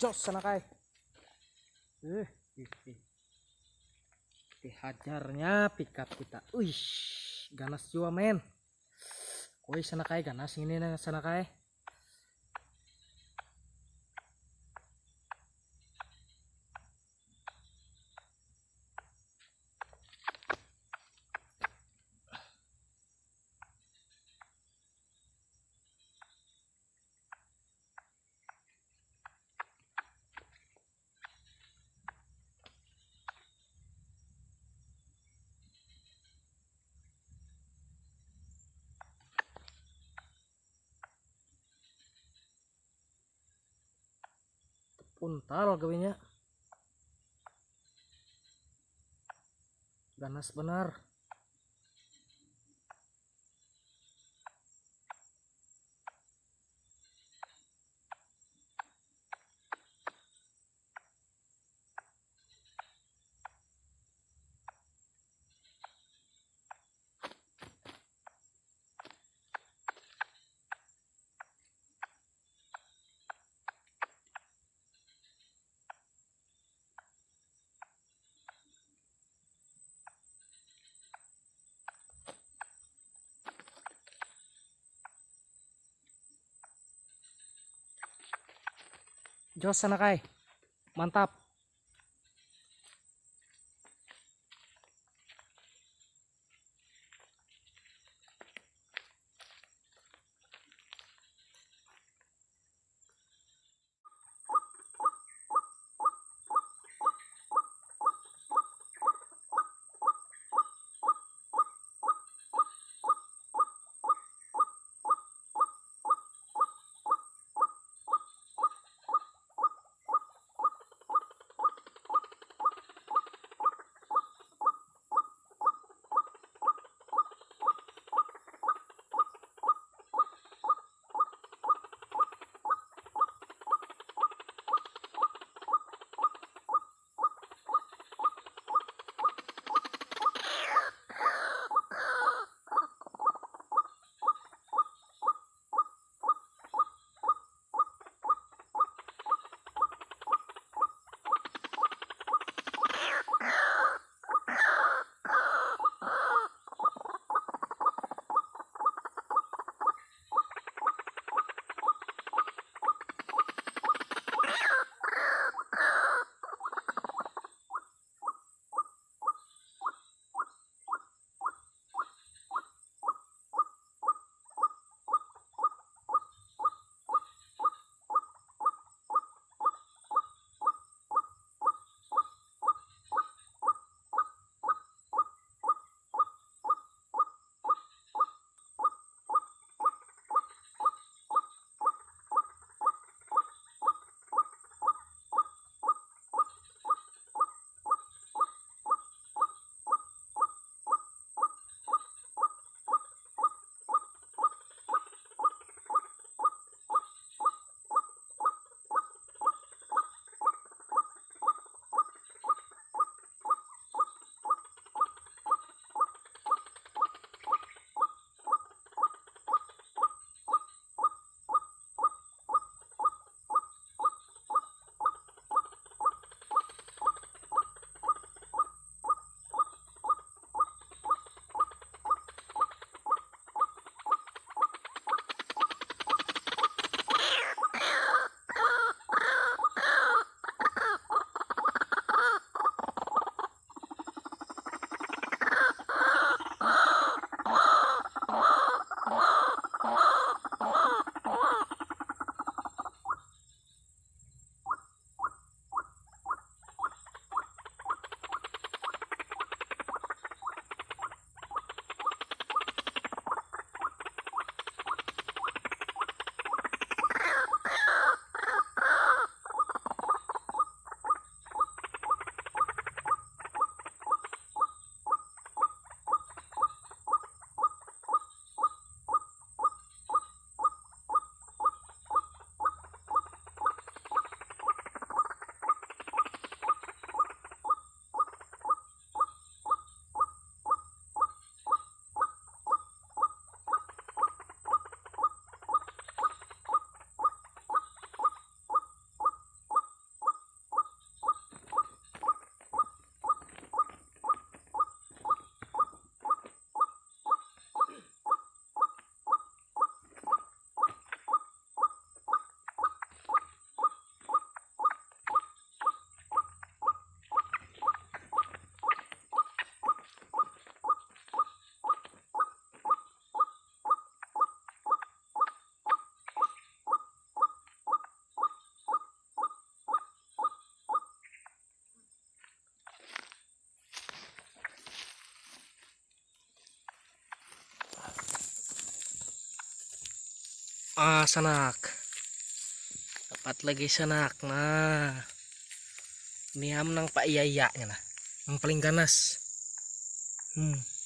jos sana kai. Eh ih, ih. dihajarnya pickup kita. Wih ganas juga men. Woi sana kai ganas ini na sana kai puntal gawinya ganas benar jos sana kai mantap ah sanak. Dapat lagi sanak nah. Ini am nang pak iya iya nya lah. Yang paling ganas. Hmm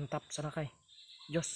mantap sana kai jos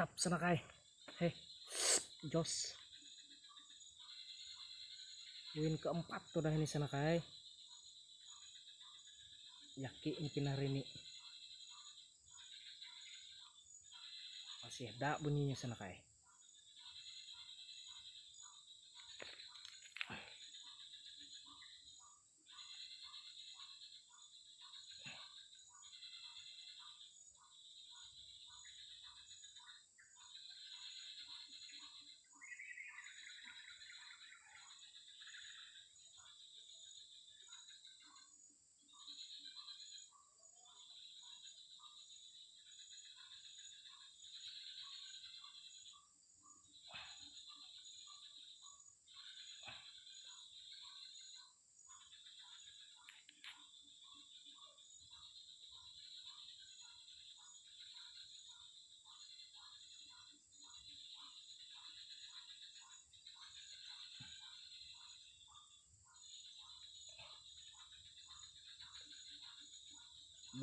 mantap sana kay heh jos. Win keempat tuh dah ini sana kay yaki ini. Pinarini masih ada bunyinya sana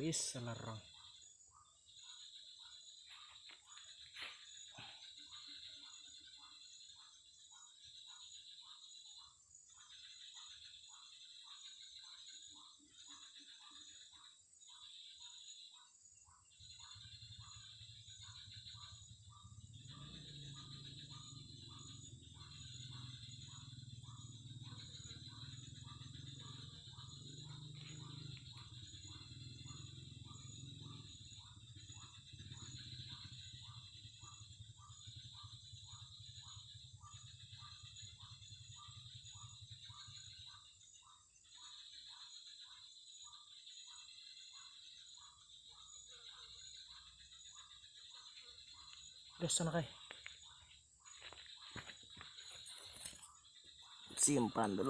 bisa larang Terus sana kay simpan dulu